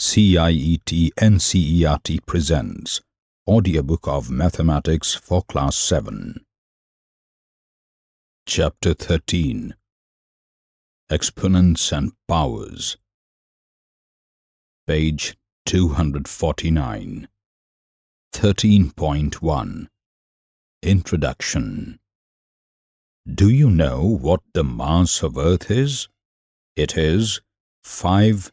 CIET NCERT presents Audiobook of Mathematics for Class 7 Chapter 13 Exponents and Powers. Page 249 13.1 Introduction. Do you know what the mass of Earth is? It is 5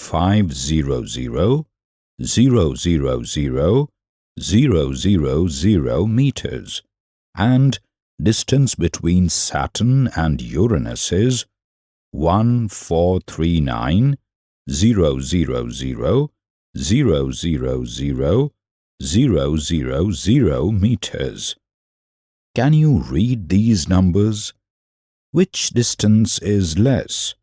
five zero zero zero zero zero zero zero zero meters and distance between Saturn and Uranus is one four three nine zero zero zero zero zero zero zero zero zero meters. Can you read these numbers? Which distance is less?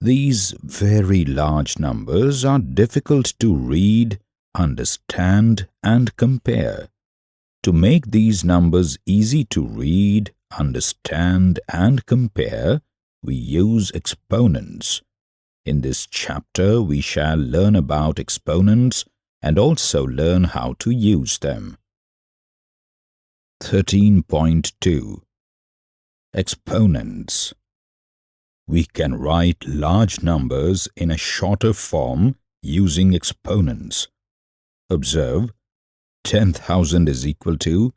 These very large numbers are difficult to read, understand and compare. To make these numbers easy to read, understand and compare, we use exponents. In this chapter, we shall learn about exponents and also learn how to use them. 13.2 Exponents we can write large numbers in a shorter form using exponents. Observe, 10,000 is equal to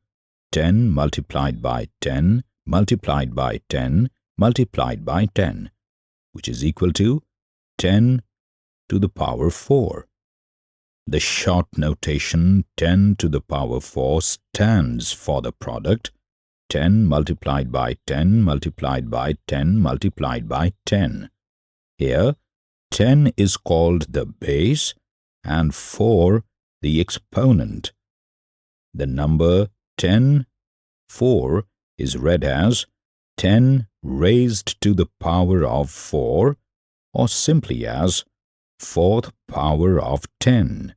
10 multiplied by 10 multiplied by 10 multiplied by 10, which is equal to 10 to the power 4. The short notation 10 to the power 4 stands for the product 10 multiplied by 10 multiplied by 10 multiplied by 10. Here, 10 is called the base and 4 the exponent. The number 10, 4 is read as 10 raised to the power of 4 or simply as fourth power of 10.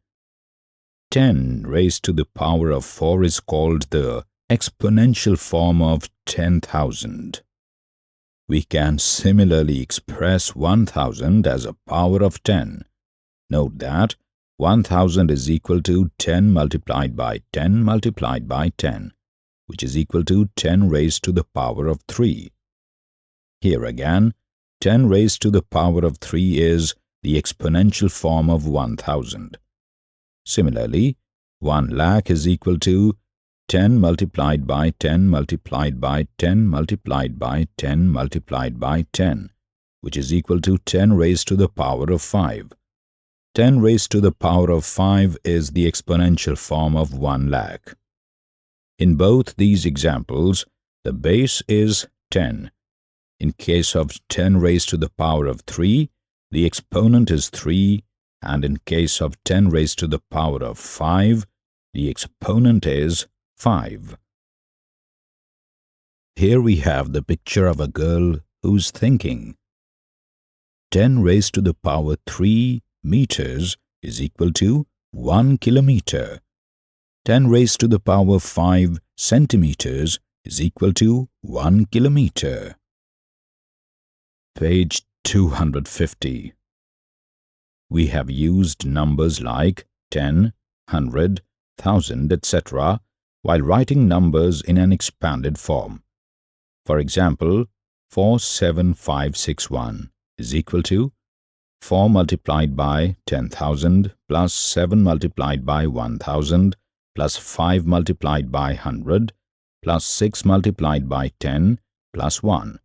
10 raised to the power of 4 is called the exponential form of 10,000. We can similarly express 1000 as a power of 10. Note that 1000 is equal to 10 multiplied by 10 multiplied by 10, which is equal to 10 raised to the power of 3. Here again, 10 raised to the power of 3 is the exponential form of 1000. Similarly, 1 lakh is equal to 10 multiplied by 10 multiplied by 10 multiplied by 10 multiplied by 10, which is equal to 10 raised to the power of 5. 10 raised to the power of 5 is the exponential form of 1 lakh. In both these examples, the base is 10. In case of 10 raised to the power of 3, the exponent is 3 and in case of 10 raised to the power of 5, the exponent is 5. Here we have the picture of a girl who's thinking. 10 raised to the power 3 meters is equal to 1 kilometer. 10 raised to the power 5 centimeters is equal to 1 kilometer. Page 250 We have used numbers like 10, 100, 1000, etc while writing numbers in an expanded form. For example, 47561 is equal to 4 multiplied by 10,000 plus 7 multiplied by 1,000 plus 5 multiplied by 100 plus 6 multiplied by 10 plus 1.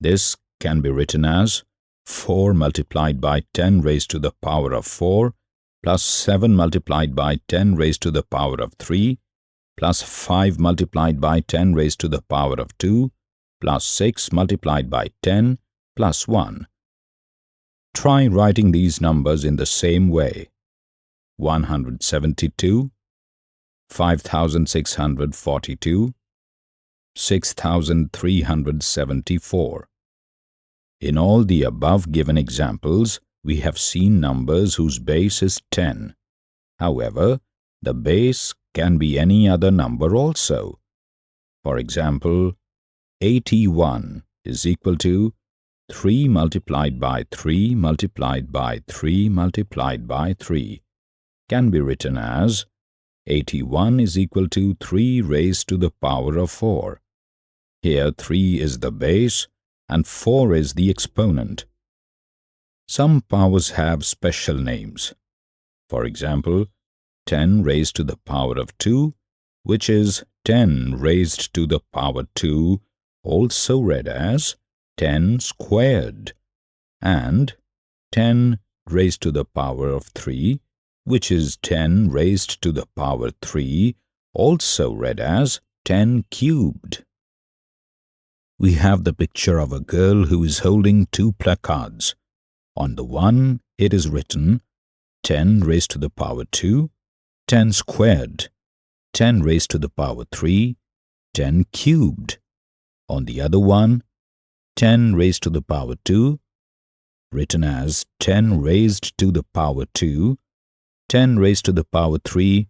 This can be written as 4 multiplied by 10 raised to the power of 4 plus 7 multiplied by 10 raised to the power of 3 plus 5 multiplied by 10 raised to the power of 2 plus 6 multiplied by 10 plus 1. Try writing these numbers in the same way. 172, 5642, 6374. In all the above given examples, we have seen numbers whose base is 10. However, the base can be any other number also. For example, 81 is equal to 3 multiplied by 3 multiplied by 3 multiplied by 3 can be written as 81 is equal to 3 raised to the power of 4. Here 3 is the base and 4 is the exponent. Some powers have special names. For example, 10 raised to the power of 2, which is 10 raised to the power 2, also read as 10 squared and 10 raised to the power of 3 which is 10 raised to the power 3 also read as 10 cubed. We have the picture of a girl who is holding two placards. On the one it is written 10 raised to the power 2, 10 squared, 10 raised to the power 3, 10 cubed. On the other one 10 raised to the power 2, written as 10 raised to the power 2, 10 raised to the power 3,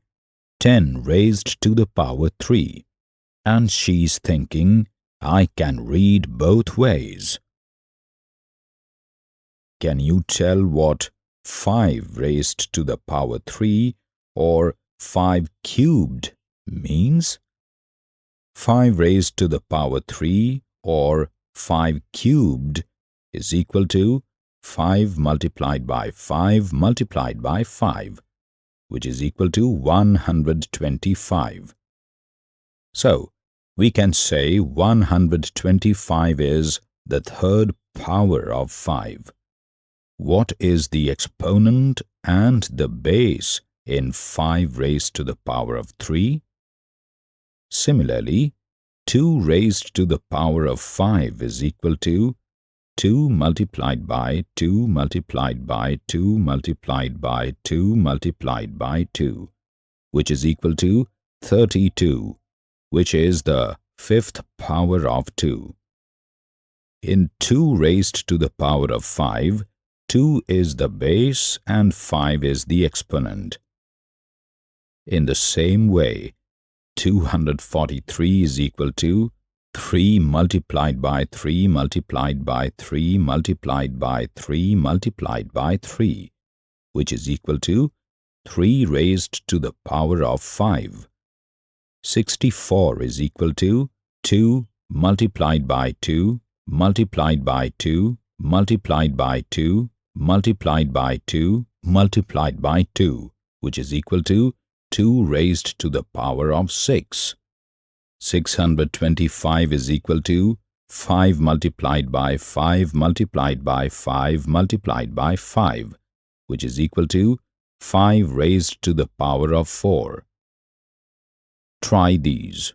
10 raised to the power 3. And she's thinking, I can read both ways. Can you tell what 5 raised to the power 3 or 5 cubed means? 5 raised to the power 3 or 5 cubed is equal to 5 multiplied by 5 multiplied by 5, which is equal to 125. So, we can say 125 is the third power of 5. What is the exponent and the base in 5 raised to the power of 3? Similarly, 2 raised to the power of 5 is equal to 2 multiplied by 2 multiplied by 2 multiplied by 2 multiplied by 2, which is equal to 32, which is the fifth power of 2. In 2 raised to the power of 5, 2 is the base and 5 is the exponent. In the same way, 243 is equal to 3 multiplied by 3 multiplied by 3 multiplied by 3 multiplied by 3, which is equal to 3 raised to the power of 5. 64 is equal to 2 multiplied by 2 multiplied by 2 multiplied by 2 multiplied by 2 multiplied by 2, which is equal to 2 raised to the power of 6. 625 is equal to 5 multiplied by 5 multiplied by 5 multiplied by 5, which is equal to 5 raised to the power of 4. Try these.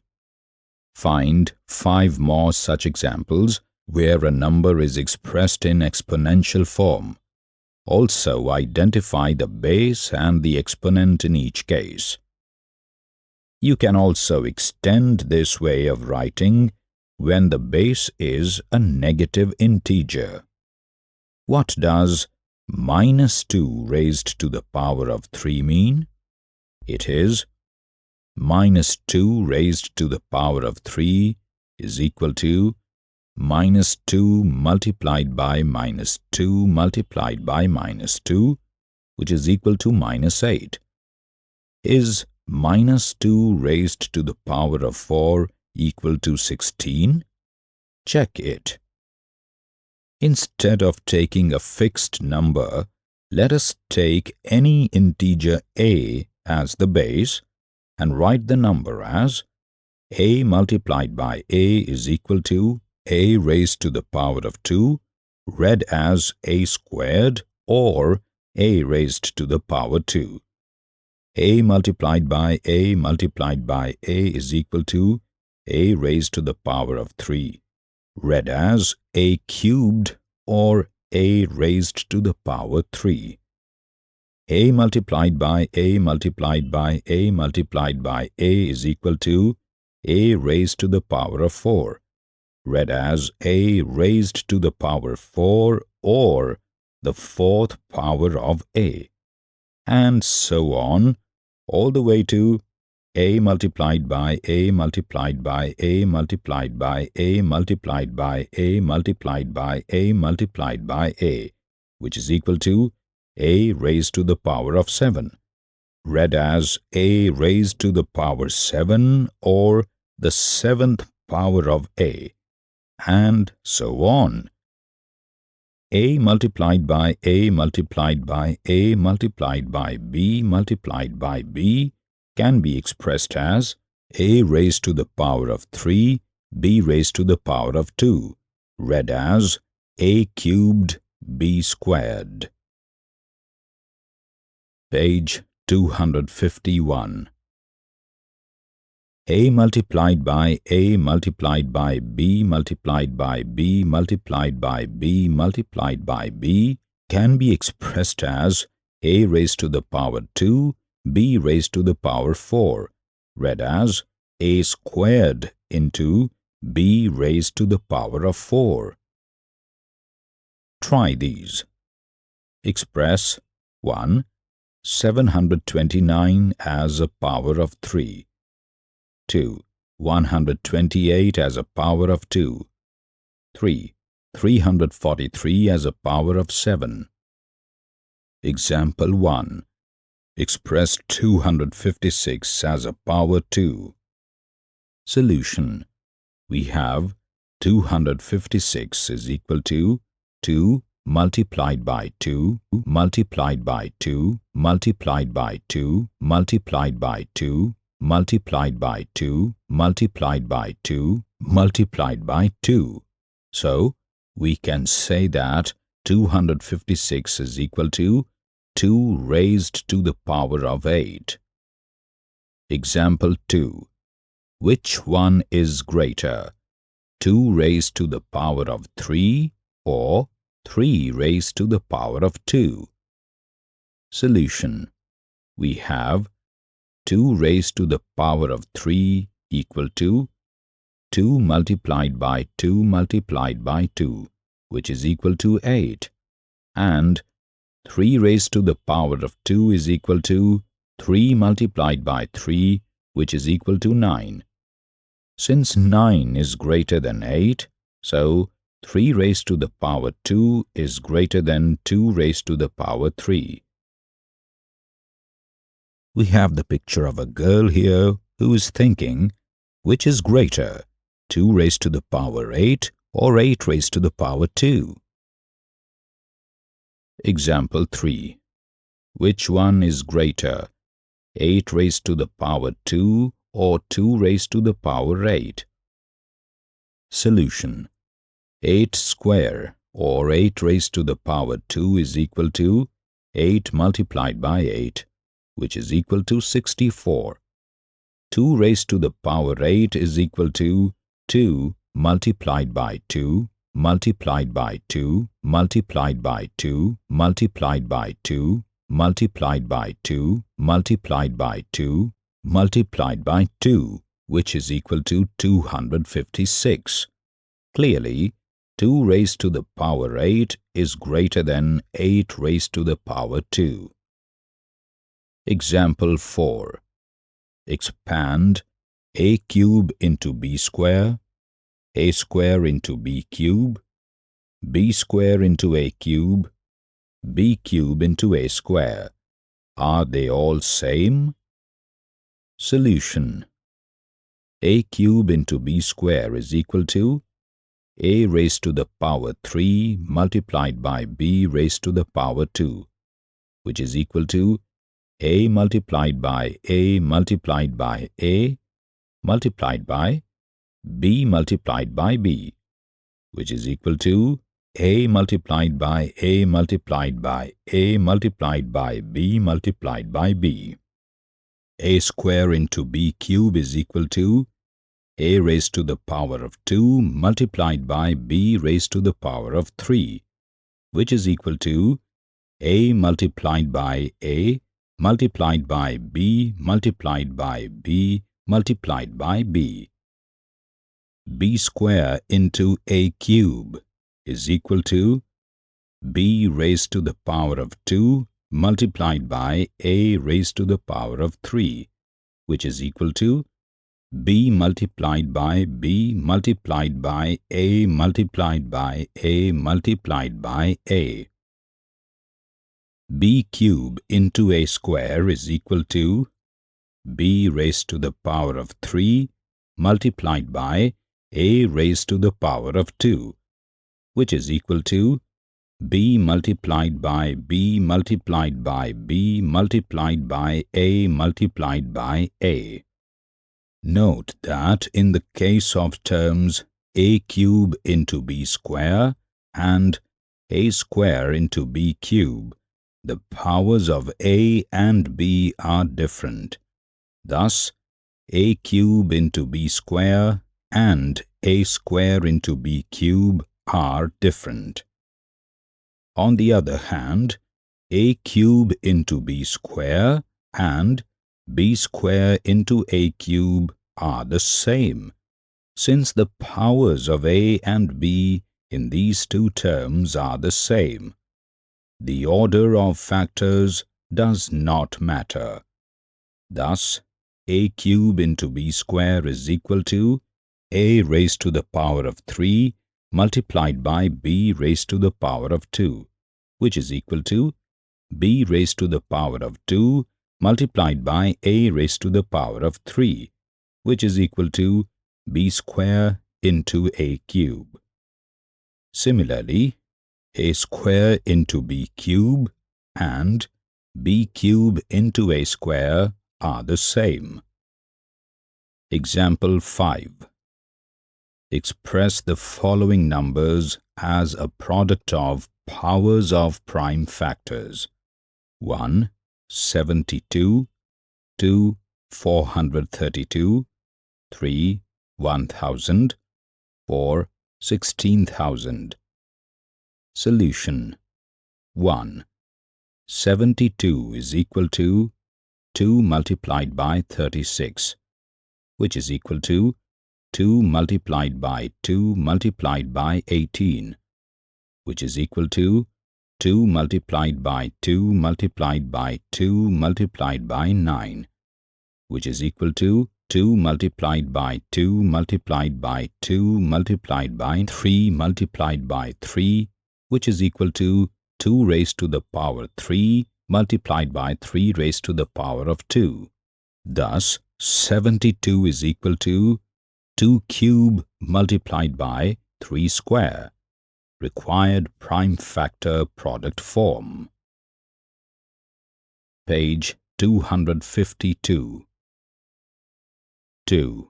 Find 5 more such examples where a number is expressed in exponential form. Also identify the base and the exponent in each case. You can also extend this way of writing when the base is a negative integer. What does minus 2 raised to the power of 3 mean? It is minus 2 raised to the power of 3 is equal to minus 2 multiplied by minus 2 multiplied by minus 2, which is equal to minus 8. Is minus 2 raised to the power of 4 equal to 16? Check it. Instead of taking a fixed number, let us take any integer a as the base and write the number as a multiplied by a is equal to a raised to the power of 2 read as a squared or a raised to the power 2. a multiplied by a multiplied by a is equal to a raised to the power of 3 read as a cubed or a raised to the power 3 a multiplied by a multiplied by a multiplied by a is equal to a raised to the power of 4, read as a raised to the power 4 or the fourth power of a, and so on, all the way to a multiplied by a multiplied by a multiplied by a multiplied by a multiplied by a multiplied by a, which is equal to a raised to the power of 7, read as a raised to the power 7 or the seventh power of a, and so on. a multiplied by a multiplied by a multiplied by b multiplied by b can be expressed as a raised to the power of 3, b raised to the power of 2, read as a cubed b squared. Page 251 a multiplied by a multiplied by b multiplied by b multiplied by b multiplied by b can be expressed as a raised to the power 2 b raised to the power 4 read as a squared into b raised to the power of 4. Try these. Express 1. 729 as a power of 3. 2. 128 as a power of 2. 3. 343 as a power of 7. Example 1. Express 256 as a power 2. Solution. We have 256 is equal to 2 multiplied by 2 multiplied by 2 multiplied by 2 multiplied by 2 multiplied by 2 multiplied by 2 multiplied by 2. So, we can say that 256 is equal to 2 raised to the power of 8. Example 2. Which one is greater? 2 raised to the power of 3 or 3 raised to the power of 2. Solution. We have 2 raised to the power of 3 equal to 2 multiplied by 2 multiplied by 2, which is equal to 8, and 3 raised to the power of 2 is equal to 3 multiplied by 3, which is equal to 9. Since 9 is greater than 8, so 3 raised to the power 2 is greater than 2 raised to the power 3. We have the picture of a girl here who is thinking, which is greater, 2 raised to the power 8 or 8 raised to the power 2? Example 3. Which one is greater, 8 raised to the power 2 or 2 raised to the power 8? Solution 8 square or 8 raised to the power 2 is equal to 8 multiplied by 8, which is equal to 64. 2 raised to the power 8 is equal to 2 multiplied by 2 multiplied by 2 multiplied by 2 multiplied by 2 multiplied by 2 multiplied by 2 multiplied by 2, which is equal to 256. Clearly, 2 raised to the power 8 is greater than 8 raised to the power 2. Example 4. Expand a cube into b square, a square into b cube, b square into a cube, b cube into a square. Are they all same? Solution. a cube into b square is equal to a raised to the power 3 multiplied by b raised to the power 2, which is equal to a multiplied by a multiplied by a multiplied by b multiplied by b, which is equal to a multiplied by a multiplied by a multiplied by b multiplied by b. a square into b cube is equal to a raised to the power of 2 multiplied by b raised to the power of 3, which is equal to a multiplied by a multiplied by b multiplied by b multiplied by b. b square into a cube is equal to b raised to the power of 2 multiplied by a raised to the power of 3, which is equal to b multiplied by b multiplied by a multiplied by a multiplied by a. b cube into a square is equal to b raised to the power of 3 multiplied by a raised to the power of 2, which is equal to b multiplied by b multiplied by b multiplied by a multiplied by a. Note that in the case of terms a cube into b square and a square into b cube, the powers of a and b are different. Thus, a cube into b square and a square into b cube are different. On the other hand, a cube into b square and b square into a cube are the same, since the powers of a and b in these two terms are the same. The order of factors does not matter. Thus, a cube into b square is equal to a raised to the power of 3 multiplied by b raised to the power of 2, which is equal to b raised to the power of 2 multiplied by a raised to the power of 3, which is equal to b square into a cube. Similarly, a square into b cube and b cube into a square are the same. Example 5. Express the following numbers as a product of powers of prime factors. 1 72, 2, 432, 3, 1000, 4, 16,000. Solution 1. 72 is equal to 2 multiplied by 36, which is equal to 2 multiplied by 2 multiplied by 18, which is equal to 2 multiplied by 2 multiplied by 2 multiplied by 9, which is equal to 2 multiplied by 2 multiplied by 2 multiplied by 3 multiplied by 3, which is equal to 2 raised to the power 3 multiplied by 3 raised to the power of 2. Thus, 72 is equal to 2 cube multiplied by 3 square required prime factor product form. Page 252 2.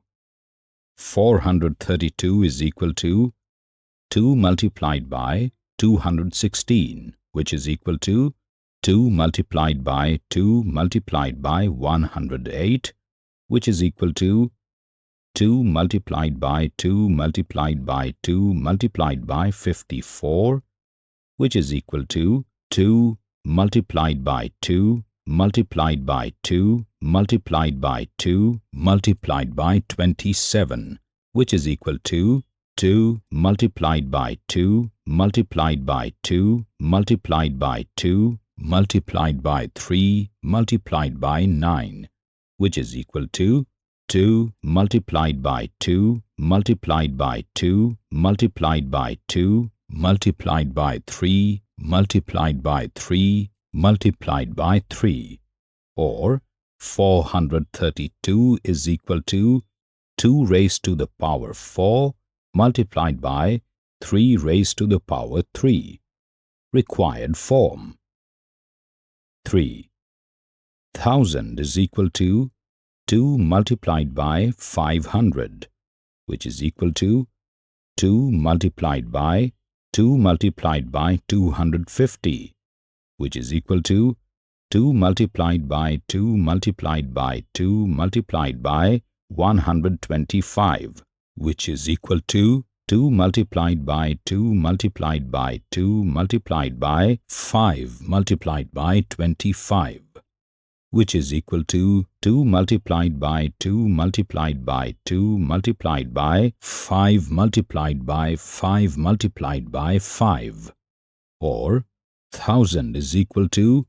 432 is equal to 2 multiplied by 216, which is equal to 2 multiplied by 2 multiplied by 108, which is equal to 2 multiplied by 2 multiplied by 2 multiplied by 54, which is equal to 2 multiplied by 2 multiplied by 2 multiplied by 2 multiplied by 27, which is equal to 2 multiplied by 2 multiplied by 2 multiplied by 2 multiplied by 3 multiplied by 9, which is equal to 2 multiplied by 2 multiplied by 2 multiplied by 2 multiplied by 3 multiplied by 3 multiplied by 3 or 432 is equal to 2 raised to the power 4 multiplied by 3 raised to the power 3. Required form. 3. 1000 is equal to 2 multiplied by 500, which is equal to 2 multiplied by 2 multiplied by 250, which is equal to 2 multiplied by 2 multiplied by 2 multiplied by 125, which is equal to 2 multiplied by 2 multiplied by 2 multiplied by 5 multiplied by 25 which is equal to 2 multiplied by 2 multiplied by 2 multiplied by 5 multiplied by 5 multiplied by 5 or 1000 is equal to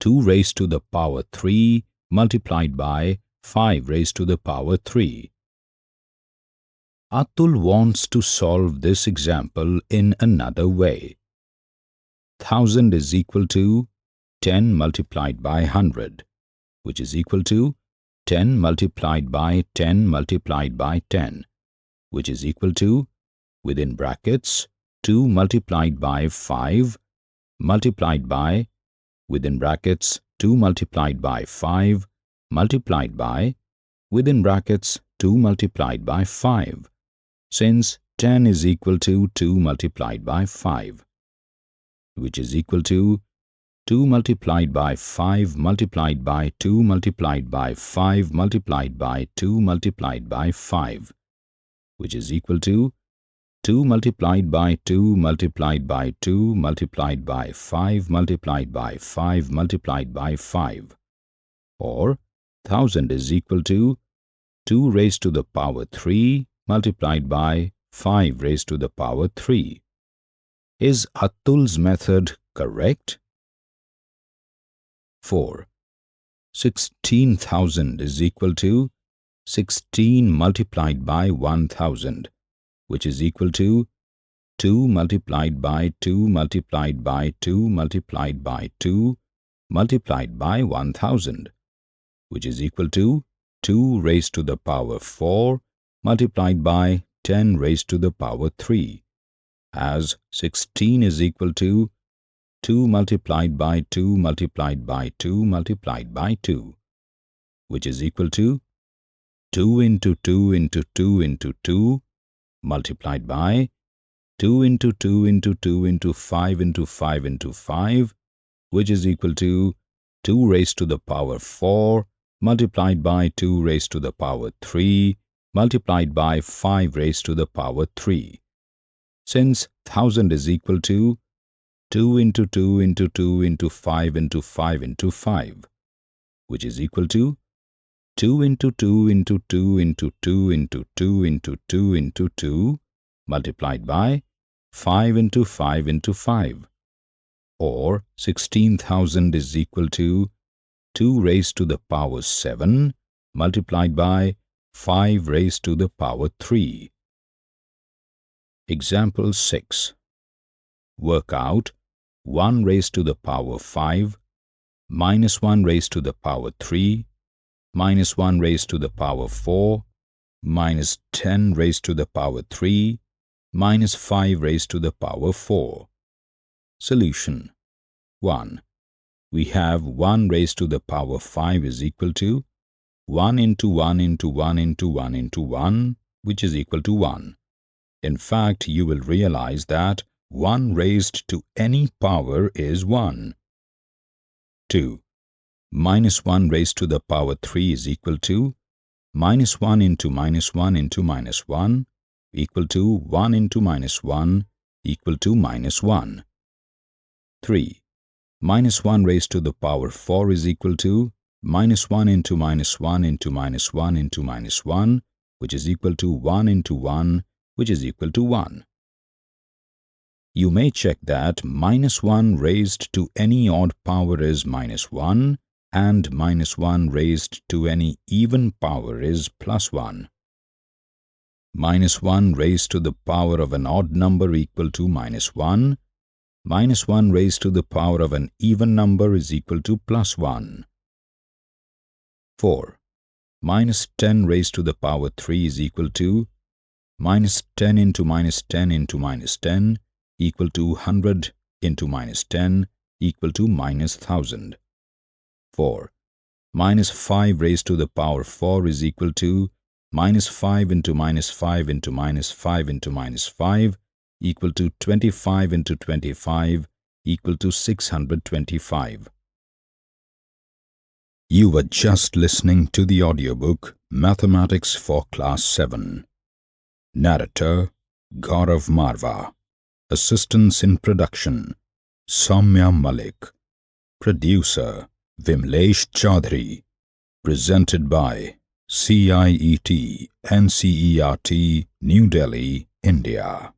2 raised to the power 3 multiplied by 5 raised to the power 3. Atul wants to solve this example in another way. 1000 is equal to 10 multiplied by 100 which is equal to 10 multiplied by 10 multiplied by 10, which is equal to, within brackets, 2 multiplied by 5 multiplied by, within brackets, 2 multiplied by 5 multiplied by, within brackets, 2 multiplied by 5, since 10 is equal to 2 multiplied by 5, which is equal to 2 multiplied by 5 multiplied by 2 multiplied by 5 multiplied by 2 multiplied by 5, which is equal to 2 multiplied by 2 multiplied by 2 multiplied by 5 multiplied by 5 multiplied by 5, or 1000 is equal to 2 raised to the power 3 multiplied by 5 raised to the power 3. Is Atul's method correct? 4. 16,000 is equal to 16 multiplied by 1,000, which is equal to 2 multiplied by 2 multiplied by 2 multiplied by 2 multiplied by 1,000, which is equal to 2 raised to the power 4 multiplied by 10 raised to the power 3, as 16 is equal to 2 multiplied by 2 multiplied by 2 multiplied by 2, which is equal to 2 into 2 into 2 into 2 multiplied by 2 into 2 into 2 into 5 into 5 into 5, which is equal to 2 raised to the power 4 multiplied by 2 raised to the power 3 multiplied by 5 raised to the power 3. Since 1000 is equal to 2 into 2 into 2 into 5 into 5 into 5, which is equal to 2 into 2 into 2 into 2 into 2 into 2 into 2 multiplied by 5 into 5 into 5, or 16,000 is equal to 2 raised to the power 7 multiplied by 5 raised to the power 3. Example 6. Work out 1 raised to the power 5 minus 1 raised to the power 3 minus 1 raised to the power 4 minus 10 raised to the power 3 minus 5 raised to the power 4. Solution 1. We have 1 raised to the power 5 is equal to 1 into 1 into 1 into 1 into 1, which is equal to 1. In fact, you will realize that 1 raised to any power is 1. 2. Minus 1 raised to the power 3 is equal to minus 1 into minus 1 into minus 1 equal to 1 into minus 1 equal to minus 1. 3. Minus 1 raised to the power 4 is equal to minus 1 into minus 1 into minus 1 into minus 1 which is equal to 1 into 1 which is equal to 1 you may check that minus 1 raised to any odd power is minus 1 and minus 1 raised to any even power is plus 1. Minus 1 raised to the power of an odd number equal to minus 1. Minus 1 raised to the power of an even number is equal to plus 1. 4. Minus 10 raised to the power 3 is equal to minus 10 into minus 10 into minus 10 equal to 100 into minus 10 equal to minus 1000. 4. Minus 5 raised to the power 4 is equal to minus 5 into minus 5 into minus 5 into minus 5 equal to 25 into 25 equal to 625. You were just listening to the audiobook Mathematics for Class 7. Narrator Gaurav Marva Assistance in Production Soumya Malik. Producer Vimlesh Chaudhary. Presented by CIET NCERT New Delhi, India